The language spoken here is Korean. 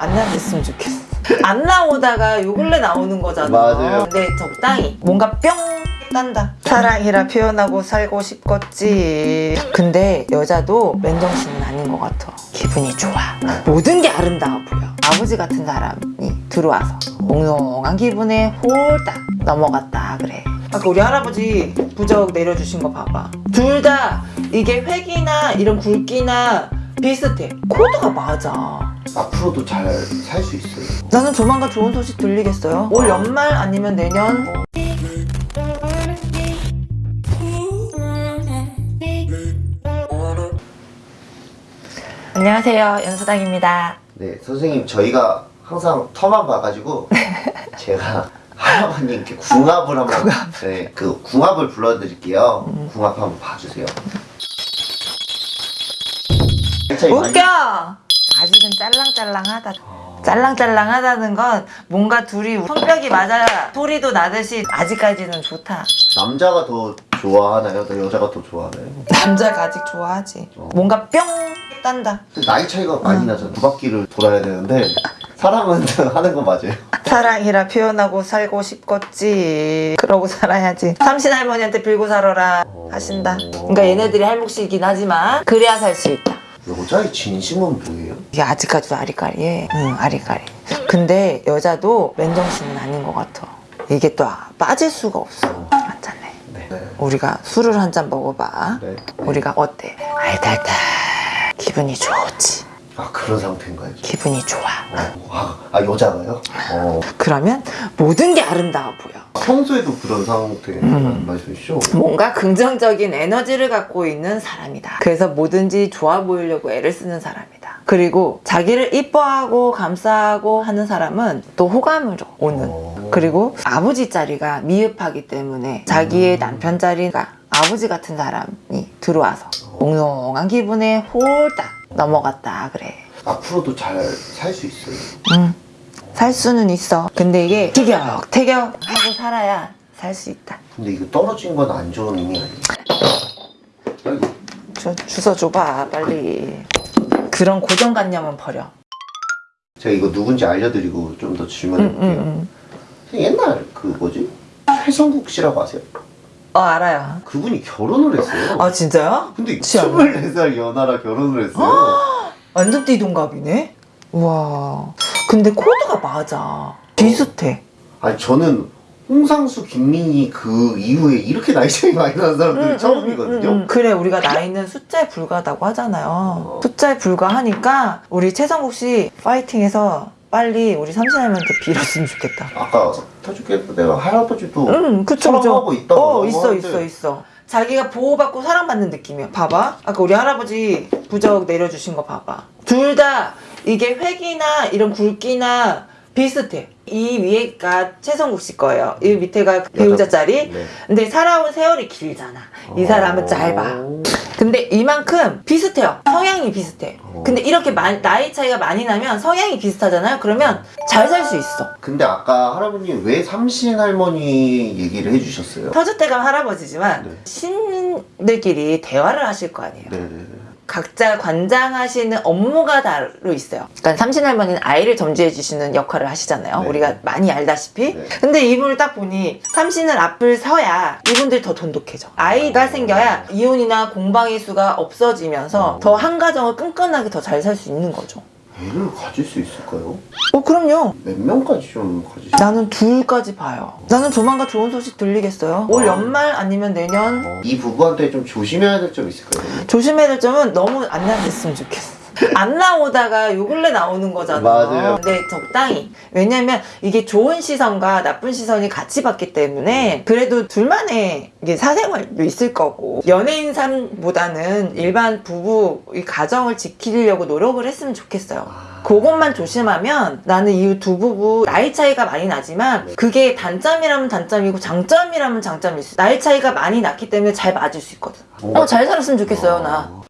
안 나왔으면 좋겠어. 안 나오다가 요 근래 나오는 거잖아. 맞아요. 근데 적당히 뭔가 뿅 딴다. 사랑이라 표현하고 살고 싶겠지. 근데 여자도 맨정신은 아닌 것 같아. 기분이 좋아. 모든 게 아름다워 보여. 아버지 같은 사람이 들어와서 몽롱한 기분에 홀딱 넘어갔다. 그래. 아까 우리 할아버지 부적 내려주신 거 봐봐. 둘 다 이게 획이나 이런 굵기나 비슷해. 코드가 맞아 앞으로도 잘 살 수 있어요. 나는 조만간 좋은 소식 들리겠어요 올 연말 아니면 내년 안녕하세요 연수당입니다 네, 선생님 저희가 항상 터만 봐가지고 제가 할아버님께 궁합을 한번 네, 그 궁합을 불러드릴게요. 음. 궁합 한번 봐주세요. 웃겨 짤랑짤랑하다 짤랑짤랑하다는 건 뭔가 둘이 손뼉이 맞아 소리도 나듯이 아직까지는 좋다 남자가 더 좋아하나요? 더 여자가 더 좋아하나요? 남자가 아직 좋아하지 어. 뭔가 뿅 딴다 나이 차이가 많이 나죠. 두 바퀴를 돌아야 되는데 사랑은 하는 거 맞아요. 사랑이라 표현하고 살고 싶겠지 그러고 살아야지 삼신 할머니한테 빌고 살아라 하신다 그러니까 얘네들이 할몫이긴 하지만 그래야 살 수 있다 여자의 진심은 뭐예요? 이게 아직까지도 아리까리해 응 아리까리 근데 여자도 맨정신은 아닌 것 같아 이게 또 빠질 수가 없어 맞잖네 네. 네. 우리가 술을 한 잔 먹어봐 네. 우리가 어때 알달달 기분이 좋지 아 그런 상태인가요? 기분이 좋아 어, 아, 아 여자가요? 어, 그러면 모든 게 아름다워 보여 평소에도 그런 상태라는 음. 말씀이시죠? 뭔가 긍정적인 에너지를 갖고 있는 사람이다. 그래서 뭐든지 좋아 보이려고 애를 쓰는 사람이다. 그리고 자기를 이뻐하고 감싸고 하는 사람은 또 호감으로 오는. 어. 그리고 아버지 자리가 미흡하기 때문에 자기의 남편 자리가 아버지 같은 사람이 들어와서 몽롱한 기분에 홀딱 넘어갔다 그래. 앞으로도 잘 살 수 있어요. 응. 살 수는 있어. 근데 이게 티격 태격 하고 살아야 살 수 있다. 근데 이거 떨어진 건 안 좋은 의미? 아이고, 저 주워 줘봐 빨리 그런 고정관념은 버려 제가 이거 누군지 알려드리고 좀더 응, 질문해볼게요. 응, 응. 옛날 그 뭐지? 최성국 씨라고 아세요? 어 알아요 그분이 결혼을 했어요. 아 진짜요? 근데 취향. 24살 연하라 결혼을 했어요. 완전 띠동갑이네 우와 근데 코드가 맞아 비슷해 아니 저는 홍상수, 김민희 그 이후에 이렇게 나이 차이 많이 나는 사람들이 처음이거든요. 음, 음, 음. 그래 우리가 나이는 숫자에 불과하다고 하잖아요 어. 숫자에 불과하니까 우리 최성국 씨 파이팅해서 빨리 우리 삼신할머니한테 빌었으면 좋겠다 아까 터죽게 내가 할아버지도 응, 그쵸, 그쵸. 사랑하고 있다고 어, 있어, 있어, 있어. 자기가 보호받고 사랑받는 느낌이야. 봐봐. 아까 우리 할아버지 부적 내려주신 거 봐봐. 둘 다 이게 획이나 이런 굵기나 비슷해. 이 위에가 최성국 씨 거예요. 이 밑에가 배우자 자리. 네. 근데 살아온 세월이 길잖아. 이 사람은 짧아. 오. 근데 이만큼 비슷해요. 성향이 비슷해. 어. 근데 이렇게 마- 나이 차이가 많이 나면 성향이 비슷하잖아요. 그러면 잘 살 수 있어. 근데 아까 할아버님 왜 삼신 할머니 얘기를 해주셨어요? 터줏대감 할아버지지만 네. 신들끼리 대화를 하실 거 아니에요. 네네네. 각자 관장하시는 업무가 따로 있어요. 그러니까 삼신할머니는 아이를 점지해 주시는 역할을 하시잖아요. 네. 우리가 많이 알다시피. 네. 근데 이분을 딱 보니 삼신을 앞을 서야 이분들이 더 돈독해져. 아이가 생겨야 이혼이나 공방의 수가 없어지면서 어. 더한 가정을 끈끈하게 더 잘 살 수 있는 거죠. 애를 가질 수 있을까요? 어, 그럼요. 몇 명까지 좀수 나는 둘까지 봐요. 나는 조만간 좋은 소식 들리겠어요. 올 아. 연말 아니면 내년 어, 이 부부한테 좀 조심해야 될 점 있을까요? 조심해야 될 점은 너무 안 나왔으면 좋겠어. 안 나오다가 요 근래 나오는 거잖아. 맞아요. 근데 적당히. 왜냐면 이게 좋은 시선과 나쁜 시선이 같이 받기 때문에 그래도 둘만의 이게 사생활도 있을 거고 연예인 삶보다는 일반 부부 이 가정을 지키려고 노력을 했으면 좋겠어요. 아, 그것만 조심하면 나는 이 두 부부 나이 차이가 많이 나지만 그게 단점이라면 단점이고 장점이라면 장점일 수 있어. 나이 차이가 많이 났기 때문에 잘 맞을 수 있거든. 뭔가- 어, 잘 살았으면 좋겠어요, 나. 어,